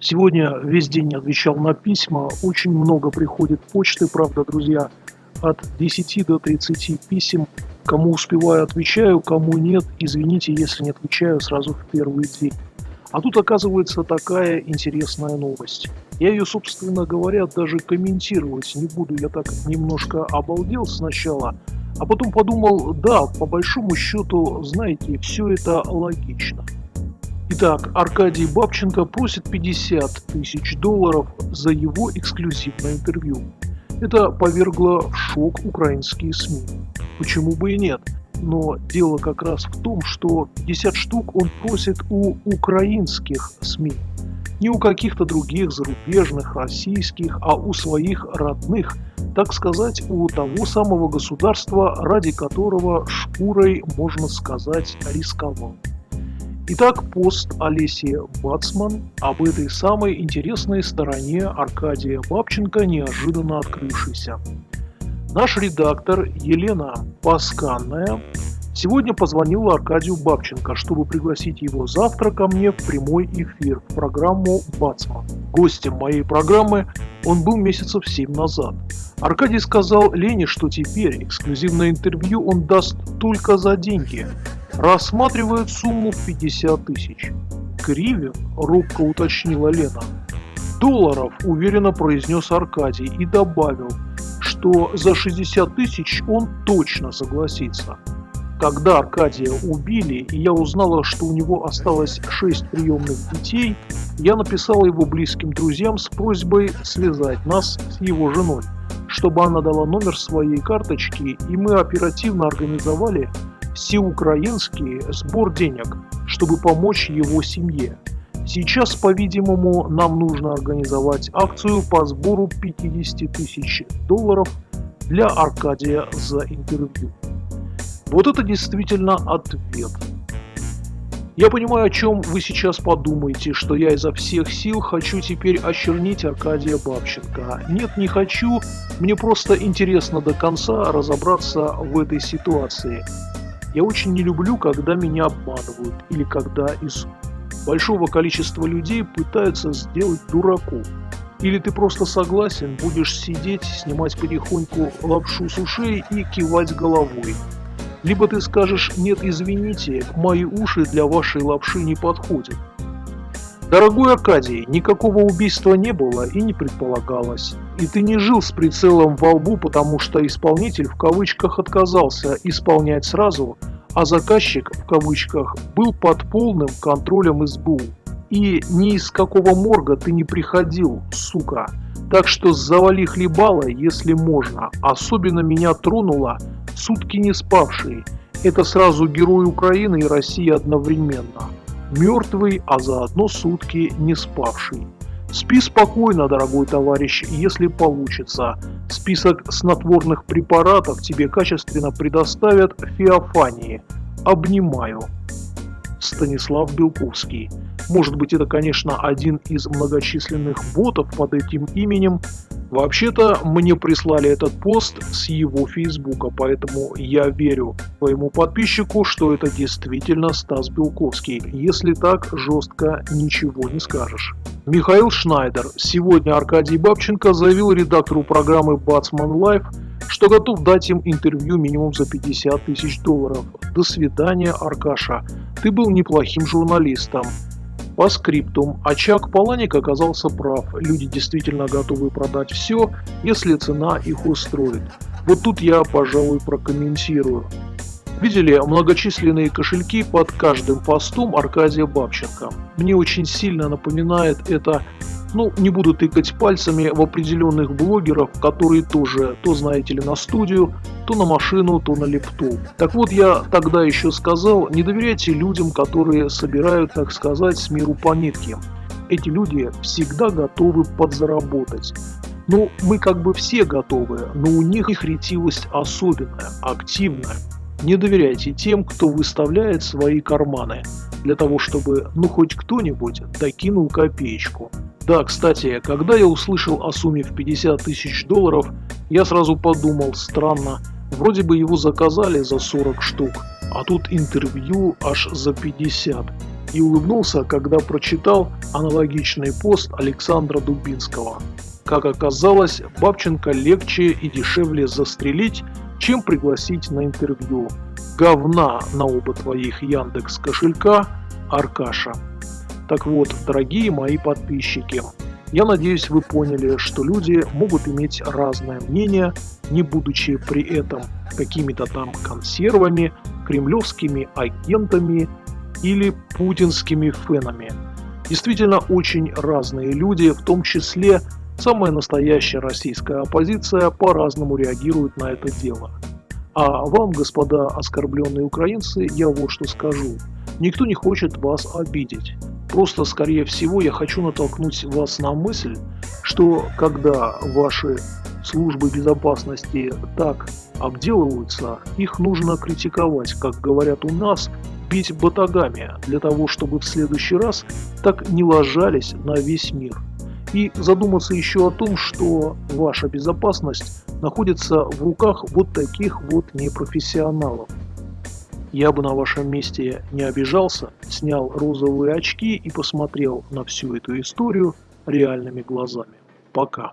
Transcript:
Сегодня весь день отвечал на письма, очень много приходит почты, правда, друзья, от 10 до 30 писем. Кому успеваю, отвечаю, кому нет, извините, если не отвечаю сразу в первый день. А тут оказывается такая интересная новость. Я ее, собственно говоря, даже комментировать не буду, я так немножко обалдел сначала, а потом подумал, да, по большому счету, знаете, все это логично. Итак, Аркадий Бабченко просит 50 тысяч долларов за его эксклюзивное интервью. Это повергло в шок украинские СМИ. Почему бы и нет? Но дело как раз в том, что 50 штук он просит у украинских СМИ. Не у каких-то других зарубежных, российских, а у своих родных, так сказать, у того самого государства, ради которого шкурой, можно сказать, рисковал. Итак, пост Олеси Бацман об этой самой интересной стороне Аркадия Бабченко, неожиданно открывшейся. Наш редактор Елена Пасканная сегодня позвонила Аркадию Бабченко, чтобы пригласить его завтра ко мне в прямой эфир в программу «Бацман». Гостем моей программы он был месяцев семь назад. Аркадий сказал Лене, что теперь эксклюзивное интервью он даст только за деньги – рассматривают сумму в 50 тысяч. Кривен, робко уточнила Лена. Долларов, уверенно произнес Аркадий и добавил, что за 60 тысяч он точно согласится. Когда Аркадия убили, и я узнала, что у него осталось 6 приемных детей, я написала его близким друзьям с просьбой связать нас с его женой, чтобы она дала номер своей карточки, и мы оперативно организовали всеукраинский сбор денег, чтобы помочь его семье. Сейчас, по-видимому, нам нужно организовать акцию по сбору 50 тысяч долларов для Аркадия за интервью. Вот это действительно ответ. Я понимаю, о чем вы сейчас подумаете, что я изо всех сил хочу теперь очернить Аркадия Бабченко. Нет, не хочу, мне просто интересно до конца разобраться в этой ситуации. Я очень не люблю, когда меня обманывают или когда из большого количества людей пытаются сделать дураку. Или ты просто согласен, будешь сидеть, снимать потихоньку лапшу с ушей и кивать головой. Либо ты скажешь «нет, извините, мои уши для вашей лапши не подходят». Дорогой Аркадий, никакого убийства не было и не предполагалось. И ты не жил с прицелом во лбу, потому что исполнитель в кавычках отказался исполнять сразу, а заказчик в кавычках был под полным контролем СБУ. И ни из какого морга ты не приходил, сука. Так что завали хлебало, если можно. Особенно меня тронуло сутки не спавшие. Это сразу герой Украины и России одновременно мертвый, а заодно сутки не спавший. Спи спокойно, дорогой товарищ, если получится. Список снотворных препаратов тебе качественно предоставят Феофании. Обнимаю. Станислав Белковский. Может быть это, конечно, один из многочисленных ботов под этим именем, Вообще-то мне прислали этот пост с его фейсбука, поэтому я верю своему подписчику, что это действительно Стас Белковский. Если так, жестко ничего не скажешь. Михаил Шнайдер. Сегодня Аркадий Бабченко заявил редактору программы Бацман Live, что готов дать им интервью минимум за 50 тысяч долларов. До свидания, Аркаша. Ты был неплохим журналистом. По скриптум, очаг Паланик оказался прав, люди действительно готовы продать все, если цена их устроит. Вот тут я, пожалуй, прокомментирую. Видели многочисленные кошельки под каждым постом Аркадия Бабченко. Мне очень сильно напоминает это ну, не буду тыкать пальцами в определенных блогеров, которые тоже, то знаете ли, на студию, то на машину, то на лептоп. Так вот, я тогда еще сказал, не доверяйте людям, которые собирают, так сказать, с миру по нитке. Эти люди всегда готовы подзаработать. Ну, мы как бы все готовы, но у них их ретивость особенная, активная. Не доверяйте тем, кто выставляет свои карманы, для того, чтобы ну хоть кто-нибудь докинул копеечку. Да, кстати, когда я услышал о сумме в 50 тысяч долларов, я сразу подумал, странно, вроде бы его заказали за 40 штук, а тут интервью аж за 50. и улыбнулся, когда прочитал аналогичный пост Александра Дубинского. Как оказалось, Бабченко легче и дешевле застрелить, чем пригласить на интервью. Говна на оба твоих Яндекс кошелька, Аркаша. Так вот, дорогие мои подписчики, я надеюсь, вы поняли, что люди могут иметь разное мнение, не будучи при этом какими-то там консервами, кремлевскими агентами или путинскими фенами. Действительно, очень разные люди, в том числе самая настоящая российская оппозиция, по-разному реагирует на это дело. А вам, господа оскорбленные украинцы, я вот что скажу. Никто не хочет вас обидеть. Просто, скорее всего, я хочу натолкнуть вас на мысль, что когда ваши службы безопасности так обделываются, их нужно критиковать, как говорят у нас, бить батагами, для того, чтобы в следующий раз так не ложались на весь мир. И задуматься еще о том, что ваша безопасность находится в руках вот таких вот непрофессионалов. Я бы на вашем месте не обижался, снял розовые очки и посмотрел на всю эту историю реальными глазами. Пока.